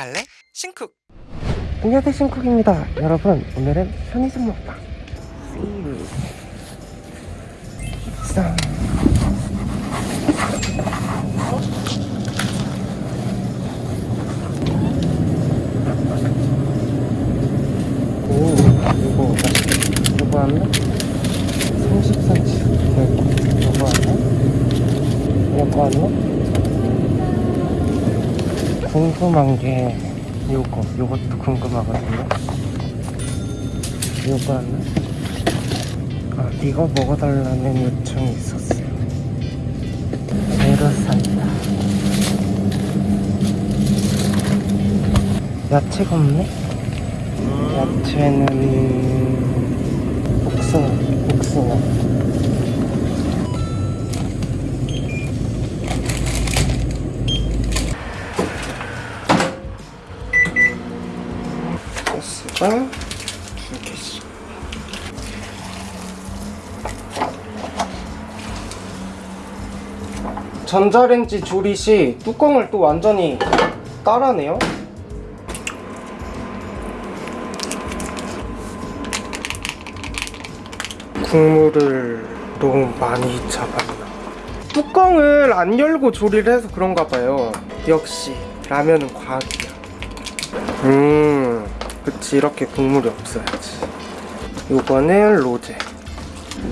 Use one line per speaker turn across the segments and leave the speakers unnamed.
갈래? 신쿡
안녕하세요 신쿡입니다 여러분 오늘은 편의점 먹방 세일 짠 오, 이거. 이거 하나? 30cm 되고, 이거 하나? 이거 하나? 궁금한 게 요거, 요것도 궁금하거든요. 요거 하나? 아, 이거 먹어달라는 요청이 있었어요. 제로 산다. 야채가 없네? 야채는 복숭아, 복숭아. 두 개씩. 전자레인지 조리시 뚜껑을 또 완전히 따라네요. 국물을 너무 많이 잡았나. 뚜껑을 안 열고 조리를 해서 그런가 봐요. 역시 라면은 과학이야. 음, 그치 이렇게 국물이 없어야지. 요거는 로제.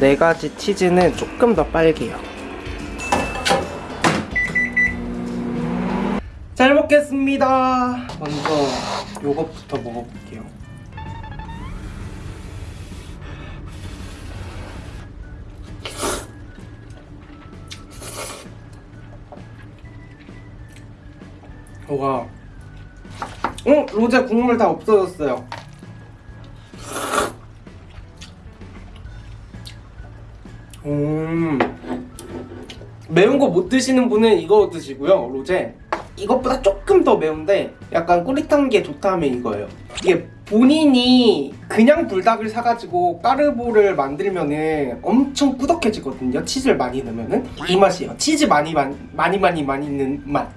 네 가지 치즈는 조금 더 빨개요. 잘 먹겠습니다. 먼저 요것부터 먹어볼게요. 뭐가 어? 로제 국물 다 없어졌어요. 음. 매운 거 못 드시는 분은 이거 드시고요 로제. 이것보다 조금 더 매운데 약간 꼬릿한 게 좋다 하면 이거예요. 이게 본인이 그냥 불닭을 사가지고 까르보를 만들면은 엄청 꾸덕해지거든요 치즈를 많이 넣으면은. 이 맛이에요. 치즈 많이 많이 많이 많이 많이 있는 맛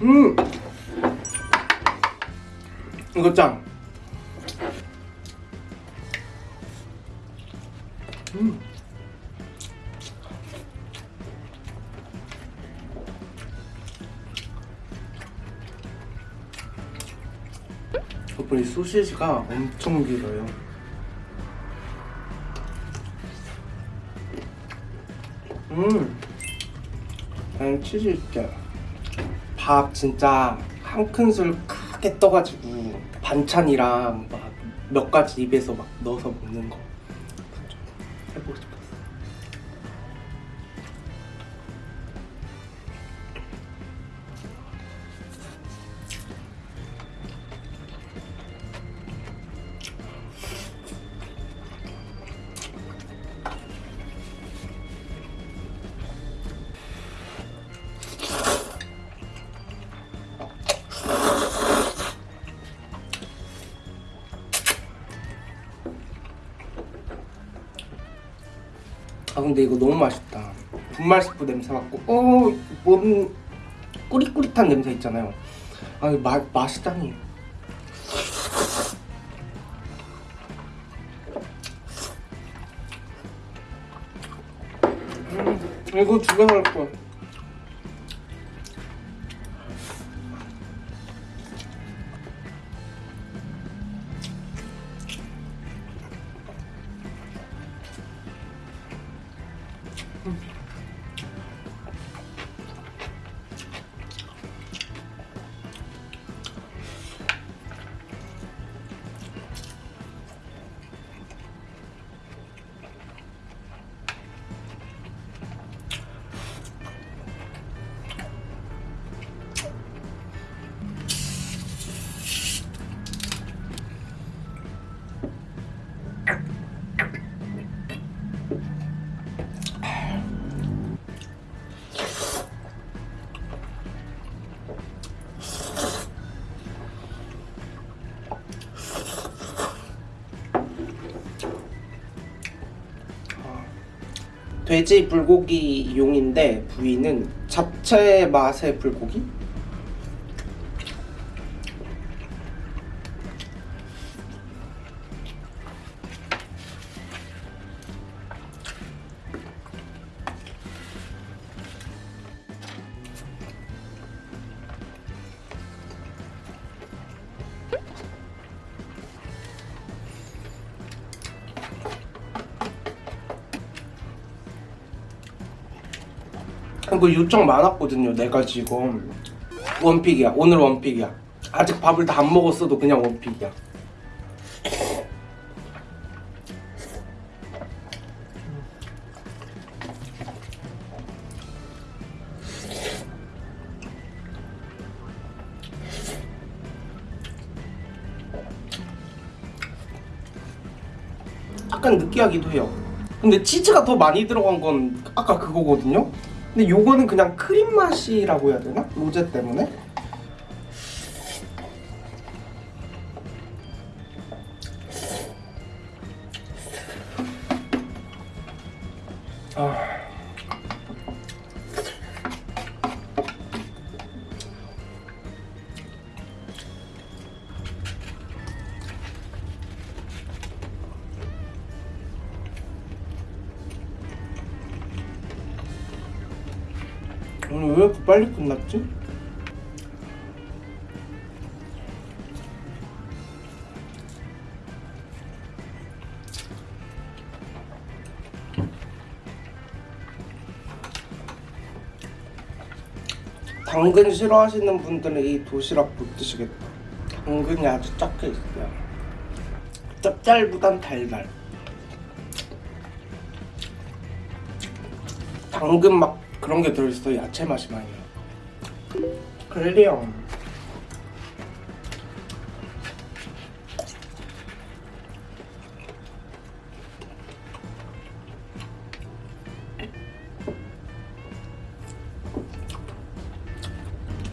음. 이거 짱. 음. 덕분에 소시지가 엄청 길어요. 음. 아니 치즈 있게 밥 진짜 한 큰술 크게 떠가지고 반찬이랑 막 몇 가지 입에서 막 넣어서 먹는 거좀 해보고 싶었어. 아 근데 이거 너무 맛있다. 분말 스프 냄새 맡고 어뭔 꾸릿꾸릿한 냄새 있잖아요. 아맛 맛있다니. 음, 이거 집에 갈 거. 돼지 불고기 용인데 부위는 잡채 맛의 불고기? 이거 요청 많았거든요. 내가 지금 원픽이야. 오늘 원픽이야. 아직 밥을 다 안 먹었어도 그냥 원픽이야. 약간 느끼하기도 해요. 근데 치즈가 더 많이 들어간 건 아까 그거거든요. 근데 요거는 그냥 크림 맛이라고 해야 되나? 로제 때문에? 왜 이렇게 빨리 끝났지? 당근 싫어하시는 분들은 이 도시락 못 드시겠다. 당근이 아주 작게 있어요. 짭짤보단 달달. 당근 막 그런 게 들어있어 야채 맛이 많이 나. 그래요.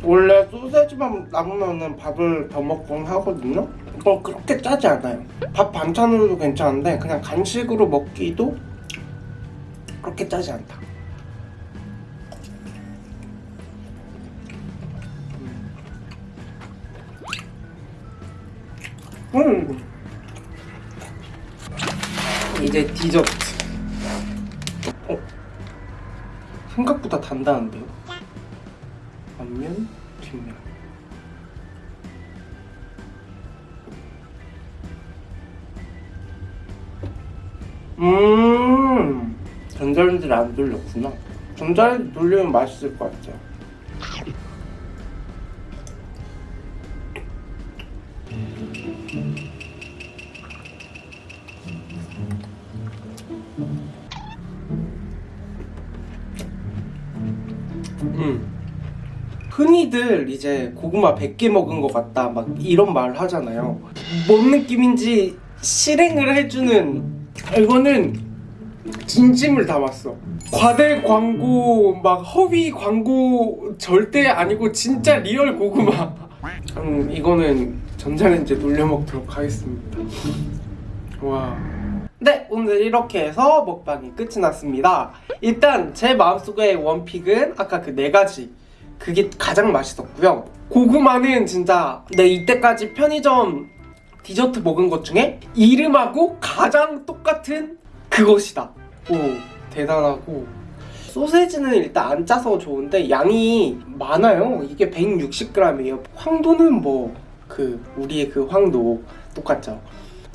원래 소세지만 남으면은 밥을 더 먹곤 하거든요. 이건 그렇게 짜지 않아요. 밥 반찬으로도 괜찮은데 그냥 간식으로 먹기도 그렇게 짜지 않다. 음. 이제 디저트. 어? 생각보다 단단한데요? 앞면, 뒷면. 음, 전자레인지를 안 돌렸구나. 전자레인지 돌리면 맛있을 것 같아요. 음. 흔히들 이제 고구마 100개 먹은 것 같다 막 이런 말 하잖아요. 뭔 느낌인지 실행을 해주는 이거는 진심을 담았어. 과대 광고 막 허위 광고 절대 아니고 진짜 real 고구마. 음, 이거는 전자레인지에 돌려 먹도록 하겠습니다. 와. 네, 오늘 이렇게 해서 먹방이 끝이 났습니다. 일단 제 마음속의 one pick은 아까 그 네 가지 그게 가장 맛있었고요. 고구마는 진짜 내 이때까지 편의점 디저트 먹은 것 중에 이름하고 가장 똑같은 그것이다. 오, 대단하고 소세지는 일단 안 짜서 좋은데 양이 많아요. 이게 160g이에요. 황도는 뭐 그 우리의 그 황도 똑같죠.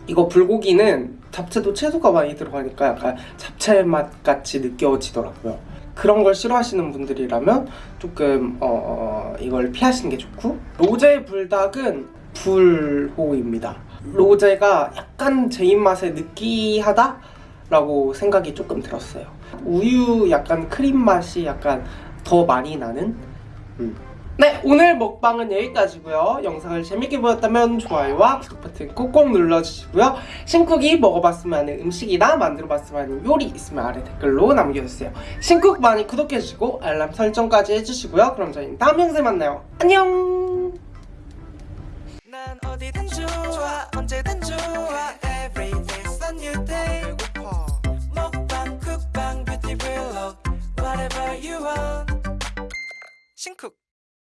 이거 불고기는 잡채도 채소가 많이 들어가니까 약간 잡채 맛 같이 느껴지더라고요. 그런 걸 싫어하시는 분들이라면 조금 어, 어, 이걸 피하시는 게 좋고 로제 불닭은 불호입니다. 로제가 약간 제 입맛에 느끼하다 라고 생각이 조금 들었어요. 우유 약간 크림 맛이 약간 더 많이 나는 음. 네 오늘 먹방은 여기까지고요. 영상을 재밌게 보셨다면 좋아요와 구독 버튼 꼭꼭 눌러주시고요. 신쿡이 먹어봤으면 하는 음식이나 만들어봤으면 하는 요리 있으면 아래 댓글로 남겨주세요. 신쿡 많이 구독해주시고 알람 설정까지 해주시고요. 그럼 저희는 다음 영상에 만나요. 안녕!
신쿡